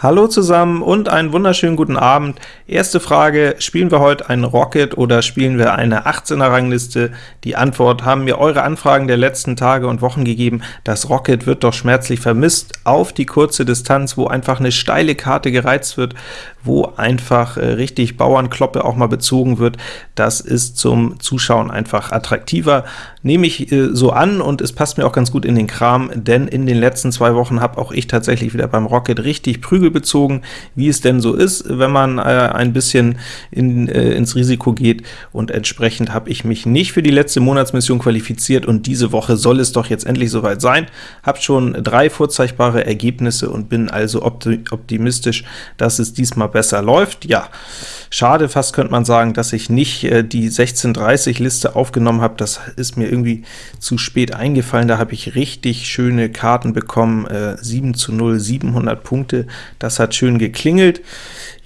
Hallo zusammen und einen wunderschönen guten Abend. Erste Frage, spielen wir heute ein Rocket oder spielen wir eine 18er Rangliste? Die Antwort haben mir eure Anfragen der letzten Tage und Wochen gegeben. Das Rocket wird doch schmerzlich vermisst auf die kurze Distanz, wo einfach eine steile Karte gereizt wird, wo einfach äh, richtig Bauernkloppe auch mal bezogen wird. Das ist zum Zuschauen einfach attraktiver. Nehme ich äh, so an, und es passt mir auch ganz gut in den Kram, denn in den letzten zwei Wochen habe auch ich tatsächlich wieder beim Rocket richtig Prügel bezogen, wie es denn so ist, wenn man äh, ein bisschen in, äh, ins Risiko geht, und entsprechend habe ich mich nicht für die letzte Monatsmission qualifiziert, und diese Woche soll es doch jetzt endlich soweit sein. Habe schon drei vorzeigbare Ergebnisse und bin also optimistisch, dass es diesmal besser läuft. Ja, schade fast könnte man sagen, dass ich nicht äh, die 1630 Liste aufgenommen habe, das ist mir irgendwie zu spät eingefallen, da habe ich richtig schöne Karten bekommen, äh, 7 zu 0, 700 Punkte, das hat schön geklingelt.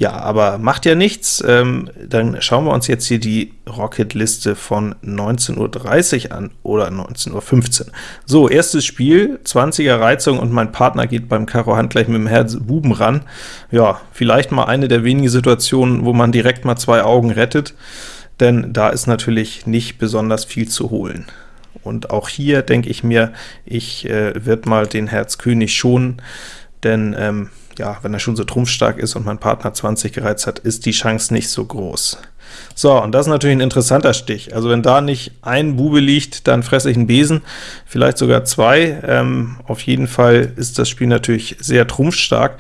Ja, aber macht ja nichts. Ähm, dann schauen wir uns jetzt hier die Rocket-Liste von 19.30 Uhr an, oder 19.15 Uhr. So, erstes Spiel, 20er Reizung, und mein Partner geht beim Karo Hand gleich mit dem Herz Buben ran. Ja, vielleicht mal eine der wenigen Situationen, wo man direkt mal zwei Augen rettet, denn da ist natürlich nicht besonders viel zu holen. Und auch hier denke ich mir, ich äh, werde mal den Herz König schonen, denn ähm, ja, wenn er schon so trumpfstark ist und mein Partner 20 gereizt hat, ist die Chance nicht so groß. So, und das ist natürlich ein interessanter Stich. Also wenn da nicht ein Bube liegt, dann fresse ich einen Besen, vielleicht sogar zwei. Ähm, auf jeden Fall ist das Spiel natürlich sehr trumpfstark.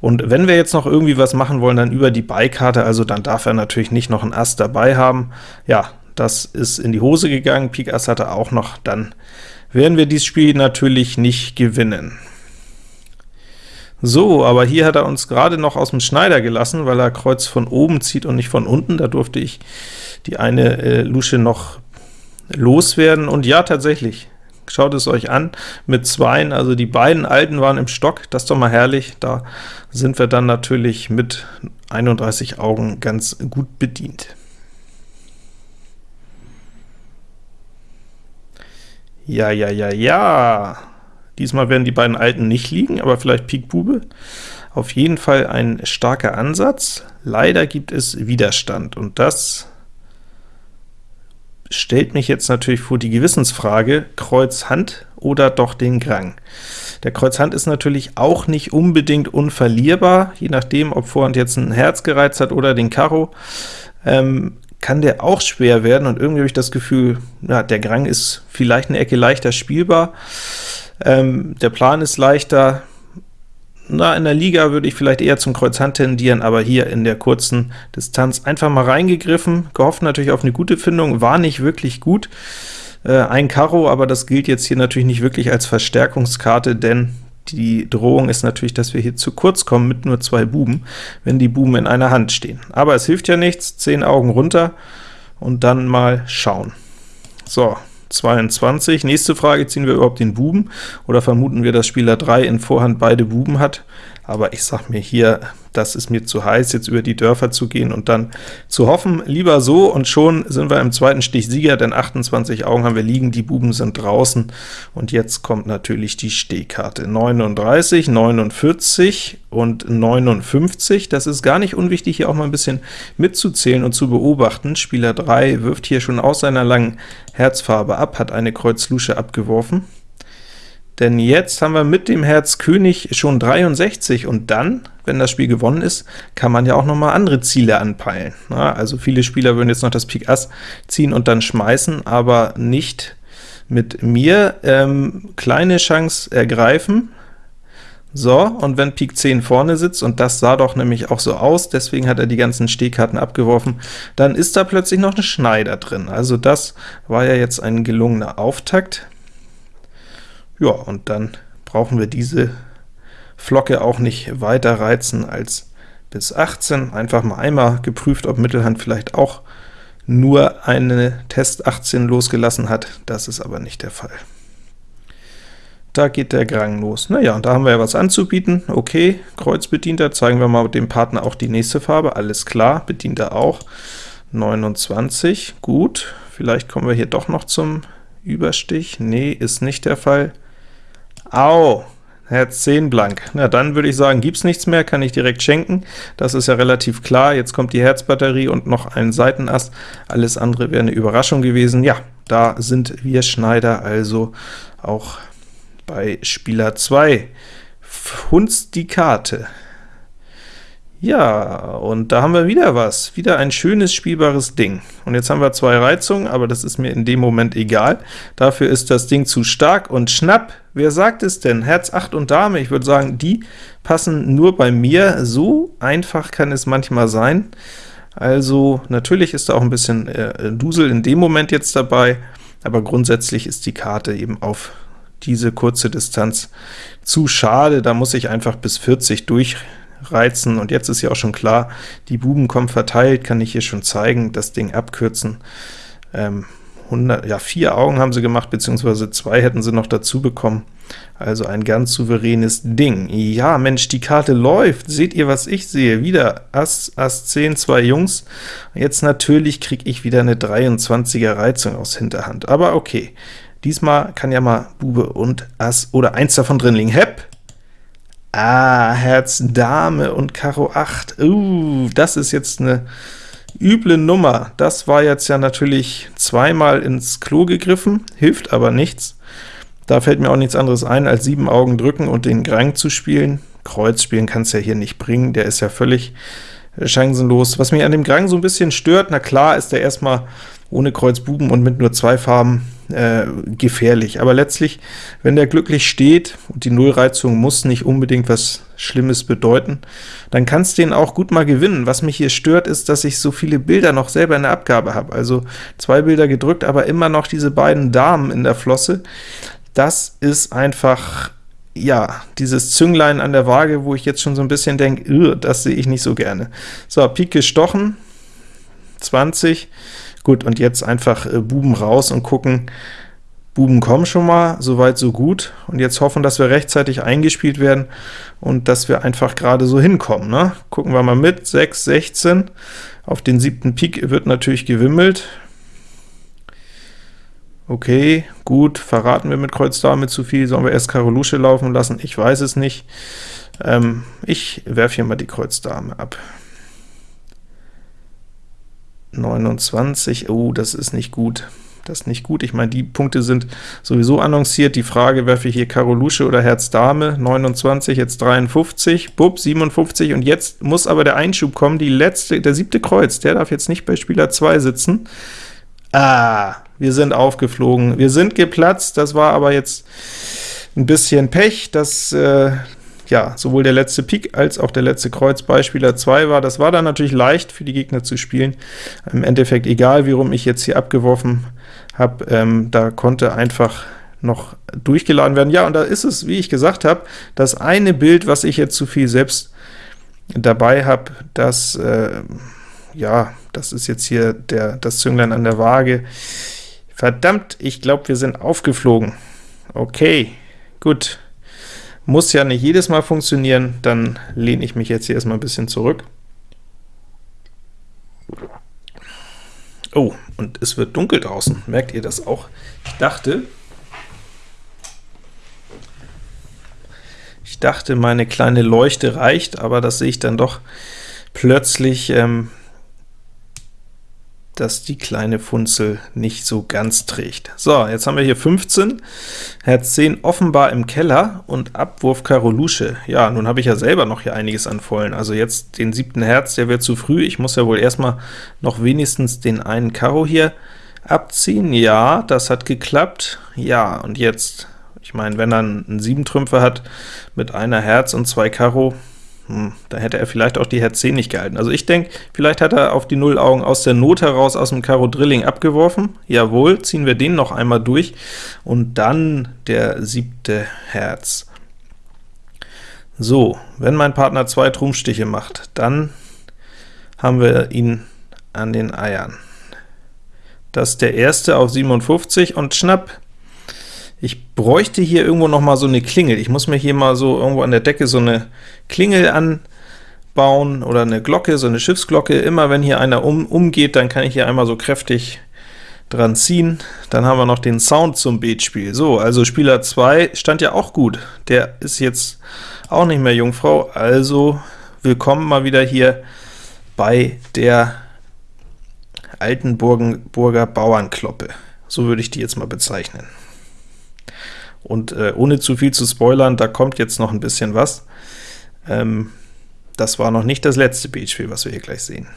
Und wenn wir jetzt noch irgendwie was machen wollen, dann über die Beikarte, also dann darf er natürlich nicht noch ein Ass dabei haben. Ja, das ist in die Hose gegangen, Pik Ass hatte auch noch, dann werden wir dieses Spiel natürlich nicht gewinnen. So, aber hier hat er uns gerade noch aus dem Schneider gelassen, weil er Kreuz von oben zieht und nicht von unten. Da durfte ich die eine äh, Lusche noch loswerden. Und ja, tatsächlich, schaut es euch an, mit Zweien, also die beiden Alten waren im Stock, das ist doch mal herrlich. Da sind wir dann natürlich mit 31 Augen ganz gut bedient. Ja, ja, ja, ja. Diesmal werden die beiden Alten nicht liegen, aber vielleicht Pik Bube. Auf jeden Fall ein starker Ansatz. Leider gibt es Widerstand, und das stellt mich jetzt natürlich vor die Gewissensfrage, Kreuz Hand oder doch den Grang. Der Kreuz Hand ist natürlich auch nicht unbedingt unverlierbar, je nachdem, ob Vorhand jetzt ein Herz gereizt hat oder den Karo. Ähm, kann der auch schwer werden, und irgendwie habe ich das Gefühl, ja, der Grang ist vielleicht eine Ecke leichter spielbar. Ähm, der Plan ist leichter, na, in der Liga würde ich vielleicht eher zum Kreuz Hand tendieren, aber hier in der kurzen Distanz einfach mal reingegriffen, gehofft natürlich auf eine gute Findung, war nicht wirklich gut. Äh, ein Karo, aber das gilt jetzt hier natürlich nicht wirklich als Verstärkungskarte, denn die Drohung ist natürlich, dass wir hier zu kurz kommen mit nur zwei Buben, wenn die Buben in einer Hand stehen. Aber es hilft ja nichts, 10 Augen runter und dann mal schauen. So, 22. Nächste Frage, ziehen wir überhaupt den Buben, oder vermuten wir, dass Spieler 3 in Vorhand beide Buben hat? Aber ich sag mir hier, das ist mir zu heiß, jetzt über die Dörfer zu gehen und dann zu hoffen, lieber so, und schon sind wir im zweiten Stich Sieger, denn 28 Augen haben wir liegen, die Buben sind draußen, und jetzt kommt natürlich die Stehkarte. 39, 49 und 59, das ist gar nicht unwichtig, hier auch mal ein bisschen mitzuzählen und zu beobachten. Spieler 3 wirft hier schon aus seiner langen Herzfarbe ab, hat eine Kreuz-Lusche abgeworfen, denn jetzt haben wir mit dem Herz König schon 63, und dann, wenn das Spiel gewonnen ist, kann man ja auch noch mal andere Ziele anpeilen. Na, also viele Spieler würden jetzt noch das Pik Ass ziehen und dann schmeißen, aber nicht mit mir. Ähm, kleine Chance ergreifen. So, und wenn Pik 10 vorne sitzt, und das sah doch nämlich auch so aus, deswegen hat er die ganzen Stehkarten abgeworfen, dann ist da plötzlich noch eine Schneider drin. Also das war ja jetzt ein gelungener Auftakt. Ja, und dann brauchen wir diese Flocke auch nicht weiter reizen als bis 18. Einfach mal einmal geprüft, ob Mittelhand vielleicht auch nur eine Test 18 losgelassen hat. Das ist aber nicht der Fall. Da geht der Grang los. Naja, und da haben wir ja was anzubieten. Okay, Kreuz bedient er. Zeigen wir mal dem Partner auch die nächste Farbe. Alles klar, bedient er auch. 29, gut. Vielleicht kommen wir hier doch noch zum Überstich. Nee, ist nicht der Fall. Au! Herz 10 blank. Na, dann würde ich sagen, gibt's nichts mehr, kann ich direkt schenken. Das ist ja relativ klar. Jetzt kommt die Herzbatterie und noch ein Seitenass. Alles andere wäre eine Überraschung gewesen. Ja, da sind wir Schneider also auch bei Spieler 2. Hunz die Karte. Ja, und da haben wir wieder was. Wieder ein schönes, spielbares Ding. Und jetzt haben wir zwei Reizungen, aber das ist mir in dem Moment egal. Dafür ist das Ding zu stark und schnapp. Wer sagt es denn? Herz 8 und Dame. Ich würde sagen, die passen nur bei mir. So einfach kann es manchmal sein. Also natürlich ist da auch ein bisschen äh, Dusel in dem Moment jetzt dabei, aber grundsätzlich ist die Karte eben auf diese kurze Distanz zu schade. Da muss ich einfach bis 40 durch reizen, und jetzt ist ja auch schon klar, die Buben kommen verteilt, kann ich hier schon zeigen, das Ding abkürzen. Ähm, 100, ja, vier Augen haben sie gemacht, beziehungsweise zwei hätten sie noch dazu bekommen. Also ein ganz souveränes Ding. Ja, Mensch, die Karte läuft. Seht ihr, was ich sehe? Wieder Ass, Ass 10, zwei Jungs. Jetzt natürlich kriege ich wieder eine 23er Reizung aus Hinterhand. Aber okay, diesmal kann ja mal Bube und Ass oder eins davon drin liegen. Hepp! Ah, Herz Dame und Karo 8. Uh, das ist jetzt eine üble Nummer. Das war jetzt ja natürlich zweimal ins Klo gegriffen, hilft aber nichts. Da fällt mir auch nichts anderes ein, als sieben Augen drücken und den Grang zu spielen. Kreuz spielen kann es ja hier nicht bringen, der ist ja völlig chancenlos. Was mich an dem Grang so ein bisschen stört, na klar ist der erstmal ohne Kreuz Buben und mit nur zwei Farben äh, gefährlich. Aber letztlich, wenn der glücklich steht, und die Nullreizung muss nicht unbedingt was Schlimmes bedeuten, dann kannst du den auch gut mal gewinnen. Was mich hier stört, ist, dass ich so viele Bilder noch selber in der Abgabe habe. Also zwei Bilder gedrückt, aber immer noch diese beiden Damen in der Flosse. Das ist einfach ja, dieses Zünglein an der Waage, wo ich jetzt schon so ein bisschen denke, das sehe ich nicht so gerne. So, Pik gestochen, 20, Gut, und jetzt einfach äh, Buben raus und gucken, Buben kommen schon mal, soweit so gut, und jetzt hoffen, dass wir rechtzeitig eingespielt werden und dass wir einfach gerade so hinkommen. Ne? Gucken wir mal mit, 6, 16, auf den siebten Pik wird natürlich gewimmelt. Okay, gut, verraten wir mit Kreuz Dame zu viel, sollen wir erst Karo Lusche laufen lassen? Ich weiß es nicht. Ähm, ich werfe hier mal die Kreuz Dame ab. 29, oh, das ist nicht gut. Das ist nicht gut. Ich meine, die Punkte sind sowieso annonciert. Die Frage, werfe ich hier Karo Lusche oder Herz Dame? 29, jetzt 53, bub, 57, und jetzt muss aber der Einschub kommen. Die letzte, der siebte Kreuz, der darf jetzt nicht bei Spieler 2 sitzen. Ah, wir sind aufgeflogen. Wir sind geplatzt. Das war aber jetzt ein bisschen Pech. Das äh, ja, sowohl der letzte Pik als auch der letzte Kreuz bei Spieler 2 war. Das war dann natürlich leicht für die Gegner zu spielen. Im Endeffekt egal, wie rum ich jetzt hier abgeworfen habe, ähm, da konnte einfach noch durchgeladen werden. Ja, und da ist es, wie ich gesagt habe, das eine Bild, was ich jetzt zu viel selbst dabei habe, das, äh, ja, das ist jetzt hier der, das Zünglein an der Waage. Verdammt, ich glaube, wir sind aufgeflogen. Okay, gut. Muss ja nicht jedes Mal funktionieren, dann lehne ich mich jetzt hier erstmal ein bisschen zurück. Oh, und es wird dunkel draußen. Merkt ihr das auch? Ich dachte, ich dachte, meine kleine Leuchte reicht, aber das sehe ich dann doch plötzlich, ähm, dass die kleine Funzel nicht so ganz trägt. So, jetzt haben wir hier 15, Herz 10 offenbar im Keller und Abwurf Karo Lusche. Ja, nun habe ich ja selber noch hier einiges an Vollen, also jetzt den siebten Herz, der wird zu früh, ich muss ja wohl erstmal noch wenigstens den einen Karo hier abziehen. Ja, das hat geklappt. Ja, und jetzt, ich meine, wenn er einen 7 Trümpfe hat mit einer Herz und zwei Karo, hm, da hätte er vielleicht auch die Herz 10 nicht gehalten. Also ich denke, vielleicht hat er auf die Nullaugen aus der Not heraus aus dem Karo Drilling abgeworfen. Jawohl, ziehen wir den noch einmal durch, und dann der siebte Herz. So, wenn mein Partner zwei Trumpfstiche macht, dann haben wir ihn an den Eiern. Das ist der erste auf 57 und schnapp, ich bräuchte hier irgendwo noch mal so eine Klingel. Ich muss mir hier mal so irgendwo an der Decke so eine Klingel anbauen oder eine Glocke, so eine Schiffsglocke. Immer wenn hier einer um, umgeht, dann kann ich hier einmal so kräftig dran ziehen. Dann haben wir noch den Sound zum Beatspiel. So, also Spieler 2 stand ja auch gut. Der ist jetzt auch nicht mehr Jungfrau, also willkommen mal wieder hier bei der Altenburger Bauernkloppe. So würde ich die jetzt mal bezeichnen. Und äh, ohne zu viel zu spoilern, da kommt jetzt noch ein bisschen was. Ähm, das war noch nicht das letzte Beatspiel, was wir hier gleich sehen.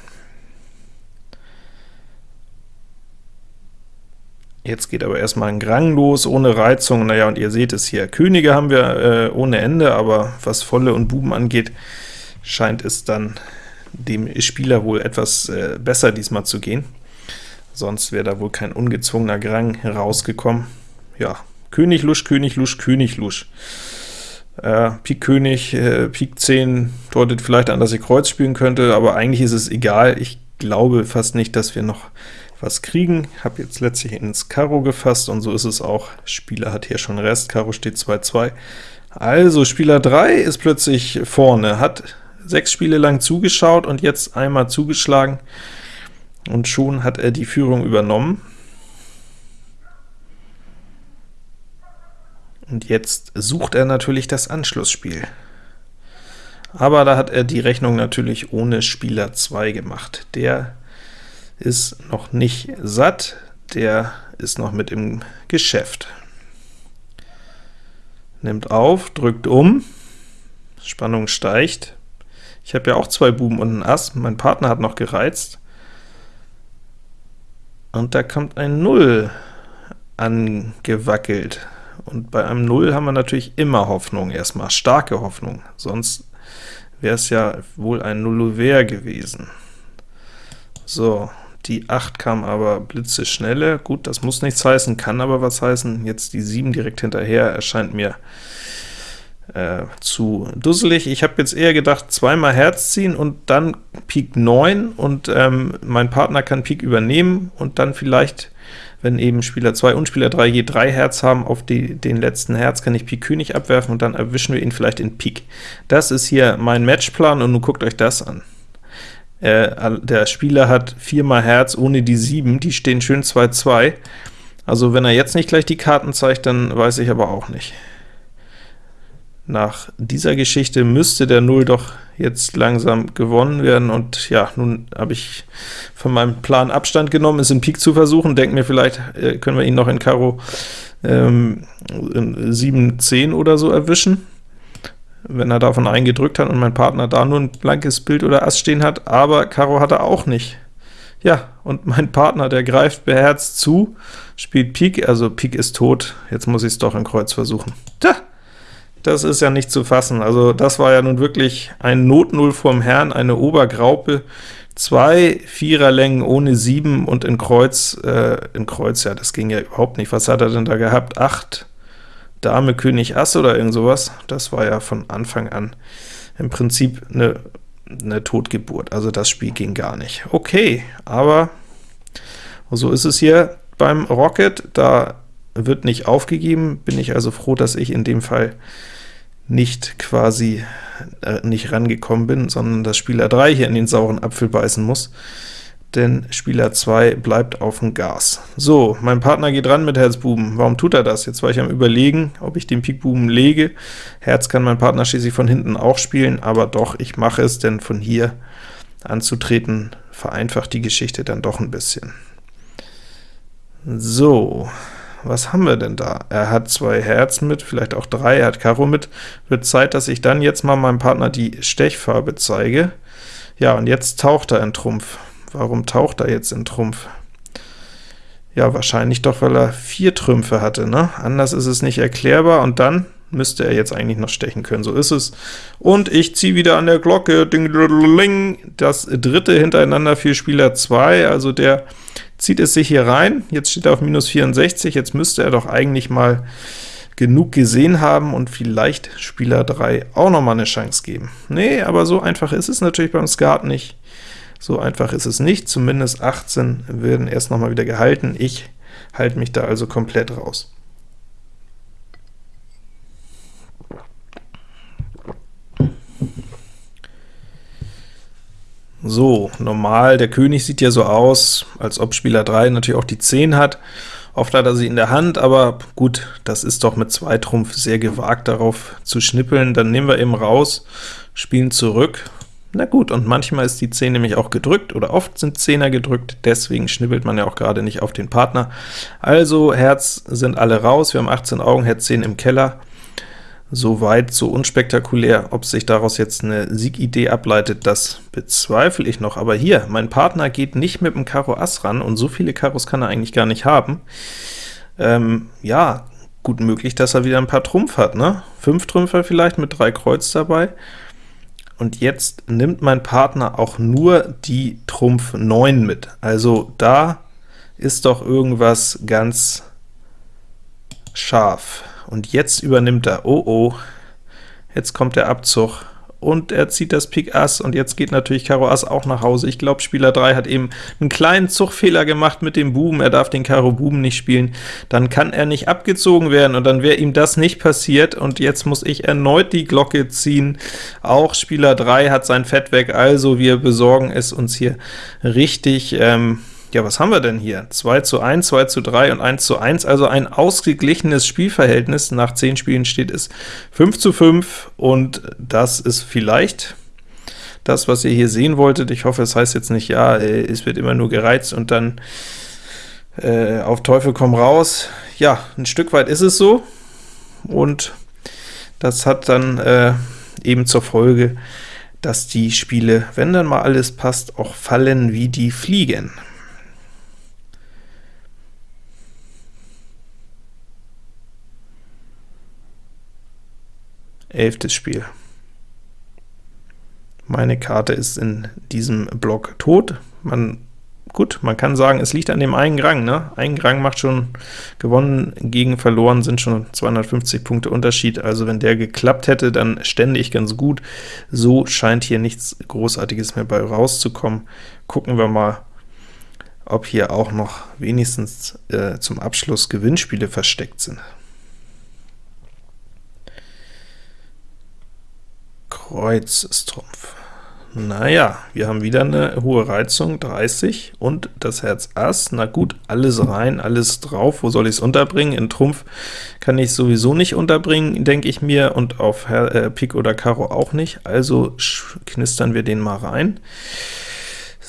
Jetzt geht aber erstmal ein Grang los, ohne Reizung. Naja, und ihr seht es hier. Könige haben wir äh, ohne Ende, aber was Volle und Buben angeht, scheint es dann dem Spieler wohl etwas äh, besser diesmal zu gehen. Sonst wäre da wohl kein ungezwungener Grang herausgekommen. Ja, König Lusch, König Lusch, König Lusch. Äh, Pik König, äh, Pik 10 deutet vielleicht an, dass ich Kreuz spielen könnte, aber eigentlich ist es egal. Ich glaube fast nicht, dass wir noch was kriegen. Habe jetzt letztlich ins Karo gefasst, und so ist es auch. Spieler hat hier schon Rest, Karo steht 2-2. Also Spieler 3 ist plötzlich vorne, hat sechs Spiele lang zugeschaut und jetzt einmal zugeschlagen, und schon hat er die Führung übernommen. Und jetzt sucht er natürlich das Anschlussspiel. Aber da hat er die Rechnung natürlich ohne Spieler 2 gemacht. Der ist noch nicht satt, der ist noch mit im Geschäft. Nimmt auf, drückt um, Spannung steigt. Ich habe ja auch zwei Buben und ein Ass, mein Partner hat noch gereizt. Und da kommt ein 0 angewackelt. Und bei einem 0 haben wir natürlich immer Hoffnung, erstmal starke Hoffnung, sonst wäre es ja wohl ein Nullover gewesen. So, die 8 kam aber blitzeschnelle. Gut, das muss nichts heißen, kann aber was heißen. Jetzt die 7 direkt hinterher erscheint mir äh, zu dusselig. Ich habe jetzt eher gedacht, zweimal Herz ziehen und dann Pik 9 und ähm, mein Partner kann Pik übernehmen und dann vielleicht, wenn eben Spieler 2 und Spieler 3 je 3 Herz haben, auf die, den letzten Herz kann ich Pik König abwerfen und dann erwischen wir ihn vielleicht in Pik. Das ist hier mein Matchplan und nun guckt euch das an. Äh, der Spieler hat viermal Herz ohne die 7, die stehen schön 2-2. Also wenn er jetzt nicht gleich die Karten zeigt, dann weiß ich aber auch nicht. Nach dieser Geschichte müsste der 0 doch jetzt langsam gewonnen werden, und ja, nun habe ich von meinem Plan Abstand genommen, es in Pik zu versuchen, denke mir, vielleicht äh, können wir ihn noch in Karo ähm, 7, 10 oder so erwischen wenn er davon eingedrückt hat und mein Partner da nur ein blankes Bild oder Ass stehen hat, aber Karo hat er auch nicht. Ja, und mein Partner, der greift beherzt zu, spielt Pik, also Pik ist tot, jetzt muss ich es doch in Kreuz versuchen. Tja, das ist ja nicht zu fassen, also das war ja nun wirklich ein Notnull vorm Herrn, eine Obergraupe, zwei Viererlängen ohne 7 und in Kreuz, äh, in Kreuz, ja, das ging ja überhaupt nicht. Was hat er denn da gehabt? 8, Dame, König, Ass oder irgend sowas, das war ja von Anfang an im Prinzip eine, eine Totgeburt, also das Spiel ging gar nicht. Okay, aber so ist es hier beim Rocket, da wird nicht aufgegeben, bin ich also froh, dass ich in dem Fall nicht quasi äh, nicht rangekommen bin, sondern dass Spieler 3 hier in den sauren Apfel beißen muss denn Spieler 2 bleibt auf dem Gas. So, mein Partner geht ran mit Herzbuben. Warum tut er das? Jetzt war ich am überlegen, ob ich den Pikbuben lege. Herz kann mein Partner schließlich von hinten auch spielen, aber doch, ich mache es, denn von hier anzutreten vereinfacht die Geschichte dann doch ein bisschen. So, was haben wir denn da? Er hat zwei Herz mit, vielleicht auch drei, er hat Karo mit. Wird Zeit, dass ich dann jetzt mal meinem Partner die Stechfarbe zeige. Ja, und jetzt taucht er in Trumpf. Warum taucht er jetzt in Trumpf? Ja, wahrscheinlich doch, weil er vier Trümpfe hatte, ne? Anders ist es nicht erklärbar, und dann müsste er jetzt eigentlich noch stechen können. So ist es. Und ich ziehe wieder an der Glocke. Ding, das dritte hintereinander für Spieler 2, also der zieht es sich hier rein. Jetzt steht er auf minus 64, jetzt müsste er doch eigentlich mal genug gesehen haben und vielleicht Spieler 3 auch noch mal eine Chance geben. Nee, aber so einfach ist es natürlich beim Skat nicht. So einfach ist es nicht, zumindest 18 werden erst noch mal wieder gehalten. Ich halte mich da also komplett raus. So, normal, der König sieht ja so aus, als ob Spieler 3 natürlich auch die 10 hat. Oft hat er sie in der Hand, aber gut, das ist doch mit zwei Trumpf sehr gewagt, darauf zu schnippeln. Dann nehmen wir eben raus, spielen zurück. Na gut, und manchmal ist die 10 nämlich auch gedrückt, oder oft sind Zehner gedrückt, deswegen schnippelt man ja auch gerade nicht auf den Partner. Also Herz sind alle raus, wir haben 18 Augen, Herz 10 im Keller. Soweit so unspektakulär. Ob sich daraus jetzt eine Siegidee ableitet, das bezweifle ich noch. Aber hier, mein Partner geht nicht mit dem Karo Ass ran, und so viele Karos kann er eigentlich gar nicht haben. Ähm, ja, gut möglich, dass er wieder ein paar Trumpf hat, ne? Fünf Trümpfer vielleicht mit drei Kreuz dabei. Und jetzt nimmt mein Partner auch nur die Trumpf 9 mit. Also da ist doch irgendwas ganz scharf. Und jetzt übernimmt er, oh oh, jetzt kommt der Abzug, und er zieht das Pik Ass, und jetzt geht natürlich Karo Ass auch nach Hause. Ich glaube, Spieler 3 hat eben einen kleinen Zugfehler gemacht mit dem Buben, er darf den Karo Buben nicht spielen, dann kann er nicht abgezogen werden, und dann wäre ihm das nicht passiert, und jetzt muss ich erneut die Glocke ziehen. Auch Spieler 3 hat sein Fett weg, also wir besorgen es uns hier richtig. Ähm, ja, was haben wir denn hier? 2 zu 1, 2 zu 3 und 1 zu 1, also ein ausgeglichenes Spielverhältnis. Nach 10 Spielen steht es 5 zu 5, und das ist vielleicht das, was ihr hier sehen wolltet. Ich hoffe, es heißt jetzt nicht, ja, äh, es wird immer nur gereizt und dann äh, auf Teufel komm raus. Ja, ein Stück weit ist es so, und das hat dann äh, eben zur Folge, dass die Spiele, wenn dann mal alles passt, auch fallen wie die Fliegen. Elftes Spiel. Meine Karte ist in diesem Block tot. Man, gut, man kann sagen, es liegt an dem einen Grang. Ne? Ein Grang macht schon gewonnen, gegen verloren sind schon 250 Punkte Unterschied. Also wenn der geklappt hätte, dann stände ich ganz gut. So scheint hier nichts Großartiges mehr bei rauszukommen. Gucken wir mal, ob hier auch noch wenigstens äh, zum Abschluss Gewinnspiele versteckt sind. Kreuz ist Trumpf. Naja, wir haben wieder eine hohe Reizung, 30, und das Herz Ass. Na gut, alles rein, alles drauf. Wo soll ich es unterbringen? In Trumpf kann ich sowieso nicht unterbringen, denke ich mir, und auf Her äh, Pik oder Karo auch nicht. Also knistern wir den mal rein.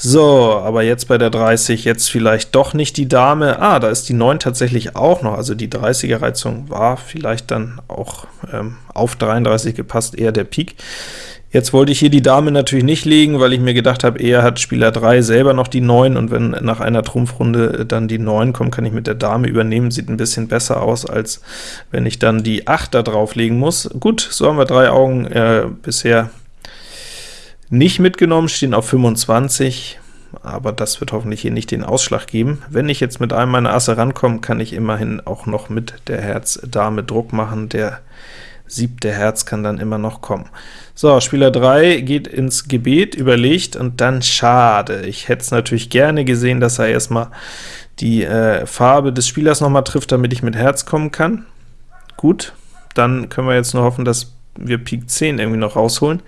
So, aber jetzt bei der 30, jetzt vielleicht doch nicht die Dame. Ah, da ist die 9 tatsächlich auch noch, also die 30er-Reizung war vielleicht dann auch ähm, auf 33 gepasst, eher der Pik. Jetzt wollte ich hier die Dame natürlich nicht legen, weil ich mir gedacht habe, eher hat Spieler 3 selber noch die 9, und wenn nach einer Trumpfrunde dann die 9 kommt, kann ich mit der Dame übernehmen. Sieht ein bisschen besser aus, als wenn ich dann die 8 da drauflegen muss. Gut, so haben wir drei Augen äh, bisher nicht mitgenommen, stehen auf 25, aber das wird hoffentlich hier nicht den Ausschlag geben. Wenn ich jetzt mit einem meiner Asse rankomme, kann ich immerhin auch noch mit der Herz-Dame Druck machen. Der siebte Herz kann dann immer noch kommen. So, Spieler 3 geht ins Gebet, überlegt, und dann schade. Ich hätte es natürlich gerne gesehen, dass er erstmal die äh, Farbe des Spielers nochmal trifft, damit ich mit Herz kommen kann. Gut, dann können wir jetzt nur hoffen, dass wir Pik 10 irgendwie noch rausholen.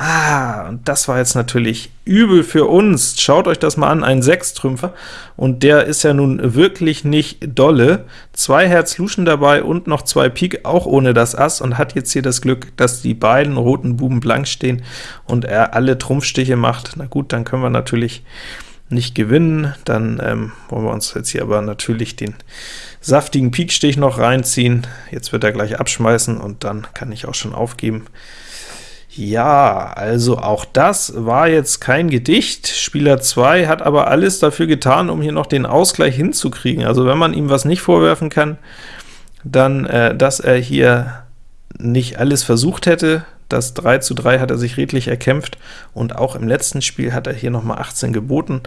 Ah, und das war jetzt natürlich übel für uns. Schaut euch das mal an, ein Sechstrümpfer, und der ist ja nun wirklich nicht dolle. Zwei Herz Luschen dabei und noch zwei Pik, auch ohne das Ass, und hat jetzt hier das Glück, dass die beiden roten Buben blank stehen und er alle Trumpfstiche macht. Na gut, dann können wir natürlich nicht gewinnen, dann ähm, wollen wir uns jetzt hier aber natürlich den saftigen Pikstich noch reinziehen. Jetzt wird er gleich abschmeißen, und dann kann ich auch schon aufgeben. Ja, also auch das war jetzt kein Gedicht. Spieler 2 hat aber alles dafür getan, um hier noch den Ausgleich hinzukriegen. Also wenn man ihm was nicht vorwerfen kann, dann, äh, dass er hier nicht alles versucht hätte. Das 3 zu 3 hat er sich redlich erkämpft, und auch im letzten Spiel hat er hier nochmal 18 geboten.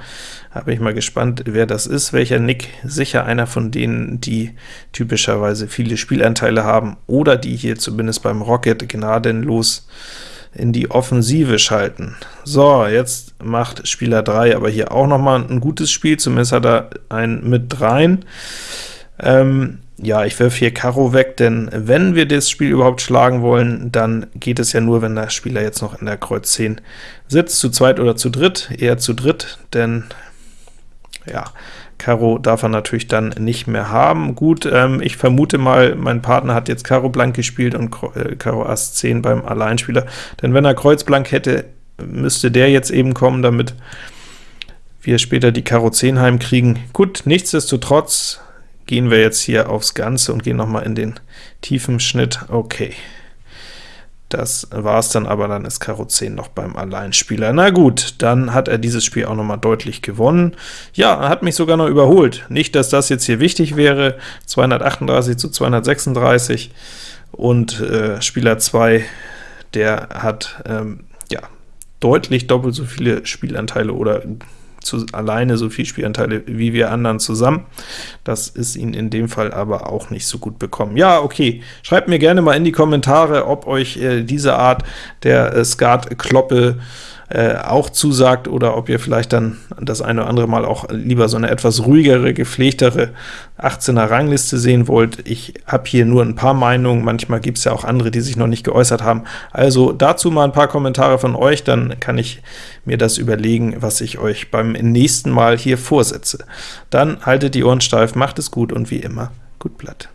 Bin ich mal gespannt, wer das ist, welcher Nick. Sicher einer von denen, die typischerweise viele Spielanteile haben, oder die hier zumindest beim Rocket gnadenlos in die Offensive schalten. So, jetzt macht Spieler 3 aber hier auch noch mal ein gutes Spiel, zumindest hat er einen mit rein. Ähm, ja, ich wirf hier Karo weg, denn wenn wir das Spiel überhaupt schlagen wollen, dann geht es ja nur, wenn der Spieler jetzt noch in der Kreuz 10 sitzt, zu zweit oder zu dritt, eher zu dritt, denn ja, Karo darf er natürlich dann nicht mehr haben. Gut, ähm, ich vermute mal, mein Partner hat jetzt Karo blank gespielt und äh, Karo Ass 10 beim Alleinspieler, denn wenn er Kreuz blank hätte, müsste der jetzt eben kommen, damit wir später die Karo 10 heimkriegen. Gut, nichtsdestotrotz gehen wir jetzt hier aufs Ganze und gehen noch mal in den tiefen Schnitt. Okay, das war's dann, aber dann ist Karo 10 noch beim Alleinspieler. Na gut, dann hat er dieses Spiel auch noch mal deutlich gewonnen. Ja, er hat mich sogar noch überholt. Nicht, dass das jetzt hier wichtig wäre, 238 zu 236, und äh, Spieler 2, der hat ähm, ja deutlich doppelt so viele Spielanteile oder zu, alleine so viel Spielanteile wie wir anderen zusammen. Das ist ihn in dem Fall aber auch nicht so gut bekommen. Ja, okay, schreibt mir gerne mal in die Kommentare, ob euch äh, diese Art der äh, Skat-Kloppe äh, auch zusagt, oder ob ihr vielleicht dann das eine oder andere Mal auch lieber so eine etwas ruhigere, gepflegtere 18er Rangliste sehen wollt. Ich habe hier nur ein paar Meinungen, manchmal gibt es ja auch andere, die sich noch nicht geäußert haben. Also dazu mal ein paar Kommentare von euch, dann kann ich mir das überlegen, was ich euch beim nächsten Mal hier vorsetze. Dann haltet die Ohren steif, macht es gut und wie immer, gut Blatt.